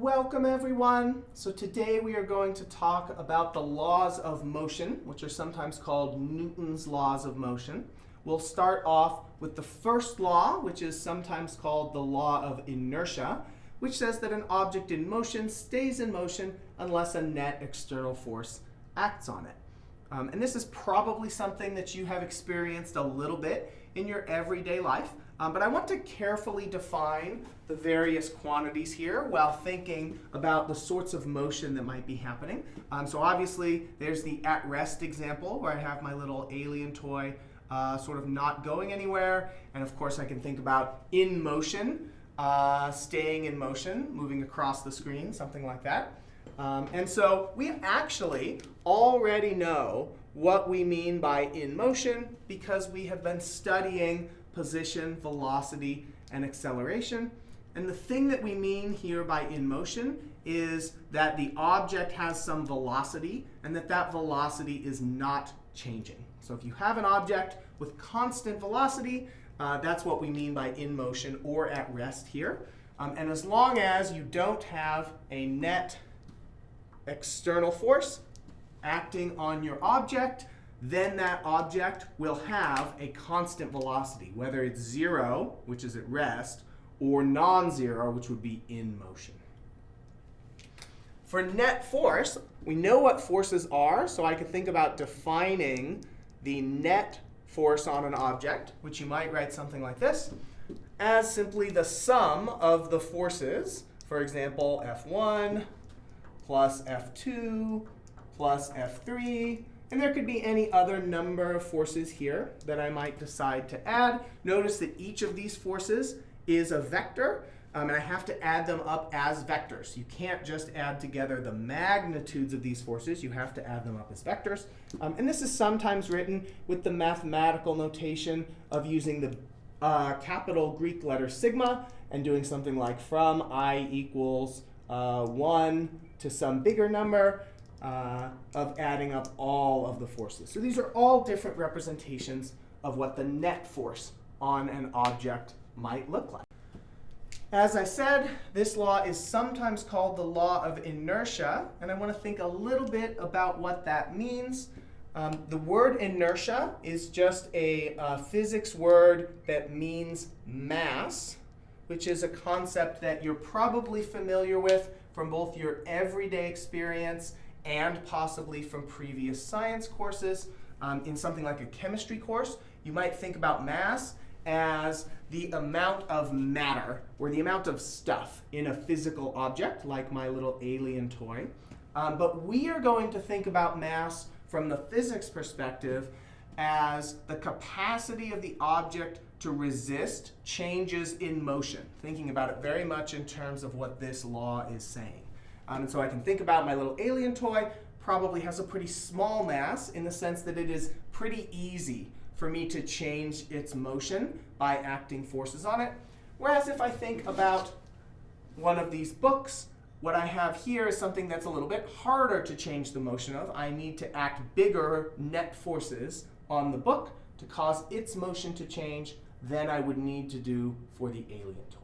Welcome everyone. So today we are going to talk about the laws of motion, which are sometimes called Newton's laws of motion. We'll start off with the first law, which is sometimes called the law of inertia, which says that an object in motion stays in motion unless a net external force acts on it. Um, and this is probably something that you have experienced a little bit in your everyday life. Um, but I want to carefully define the various quantities here while thinking about the sorts of motion that might be happening. Um, so obviously, there's the at-rest example where I have my little alien toy uh, sort of not going anywhere. And of course, I can think about in motion, uh, staying in motion, moving across the screen, something like that. Um, and so we actually already know what we mean by in motion because we have been studying position, velocity, and acceleration. And the thing that we mean here by in motion is that the object has some velocity and that that velocity is not changing. So if you have an object with constant velocity, uh, that's what we mean by in motion or at rest here. Um, and as long as you don't have a net external force acting on your object, then that object will have a constant velocity, whether it's 0, which is at rest, or non-zero, which would be in motion. For net force, we know what forces are, so I could think about defining the net force on an object, which you might write something like this, as simply the sum of the forces, for example, F1 plus F2 plus F3. And there could be any other number of forces here that I might decide to add. Notice that each of these forces is a vector. Um, and I have to add them up as vectors. You can't just add together the magnitudes of these forces. You have to add them up as vectors. Um, and this is sometimes written with the mathematical notation of using the uh, capital Greek letter sigma and doing something like from i equals uh, 1 to some bigger number uh, of adding up all of the forces. So these are all different representations of what the net force on an object might look like. As I said, this law is sometimes called the law of inertia, and I want to think a little bit about what that means. Um, the word inertia is just a uh, physics word that means mass, which is a concept that you're probably familiar with from both your everyday experience and possibly from previous science courses. Um, in something like a chemistry course, you might think about mass as the amount of matter or the amount of stuff in a physical object, like my little alien toy. Um, but we are going to think about mass from the physics perspective as the capacity of the object to resist changes in motion, thinking about it very much in terms of what this law is saying. Um, and so I can think about my little alien toy probably has a pretty small mass in the sense that it is pretty easy for me to change its motion by acting forces on it. Whereas if I think about one of these books, what I have here is something that's a little bit harder to change the motion of. I need to act bigger net forces on the book to cause its motion to change than I would need to do for the alien toy.